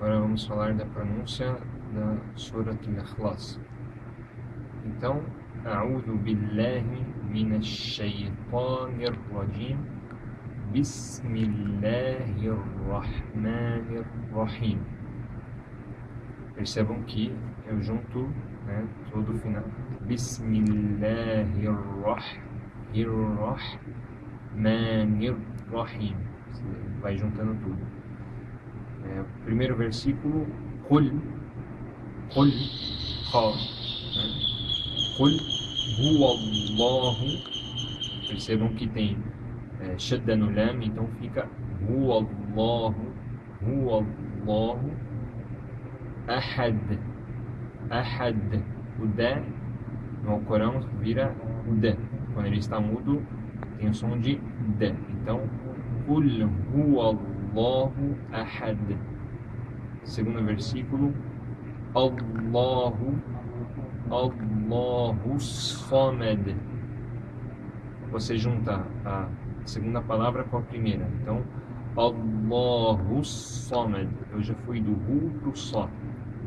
Agora vamos falar da pronúncia da Surat al-Ikhlas. Então, A'udhu billahi minash shaitanir rajim. Bismillahir rahmanir rahim. Percebam que eu junto né, todo o final. Bismillahir rahmanir rahim. Vai juntando tudo. É, primeiro versículo, Qul, Qul, Qal, né? Qul, Huwallahu. Percebam que tem é, Shadda no Lam, então fica Huwallahu, Huwallahu Ahad. Ahad. O no Corão vira D. Quando ele está mudo, tem o som de D. Então, Kul Allahu Ahad. Segundo versículo, Allahu Allahu Samad. Você junta a segunda palavra com a primeira. Então, Allahu Samad. Eu já fui do Ru para o Só.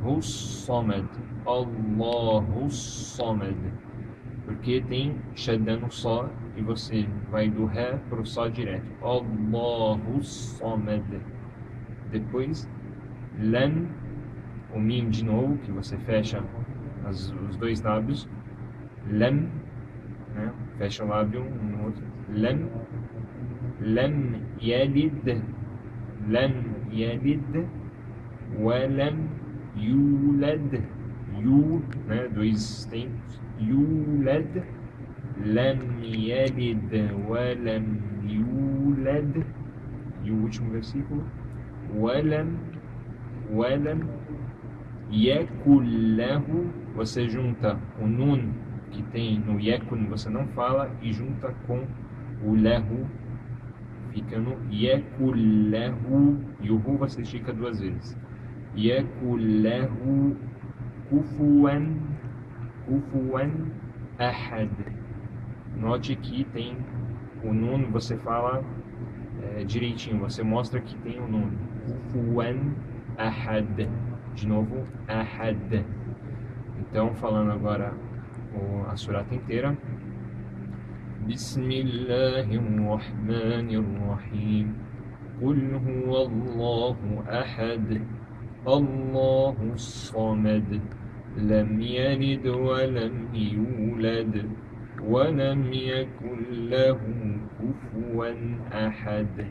Hussamad. Allahu Samad. Porque tem Shaddan Só e você vai do Ré para o Sol direto. Allahu Somed. Depois, lem o Mim de novo, que você fecha as, os dois lábios. lem né? fecha o lábio um no outro. Lem, Lam lem Lam Yalid, Walam yuled Yu, né? dois tempos. yuled لم يلد ولم يولد e o último versículo ولم ولم يكن له você junta o nun que tem no yekun você não fala e junta com o lehu fica no yekun lehu e o ru você estica duas vezes يكن له كفوا كفوا أحد Note que tem o nun, você fala é, direitinho, você mostra que tem o nun. Kufuan ahad. De novo, ahad. Então, falando agora o, a surata inteira. Bismillahirrahmanirrahim. Qul huwa Allahu ahad. الله الصمد لم يلد ولم يولد ولم يكن له كفوا أحد.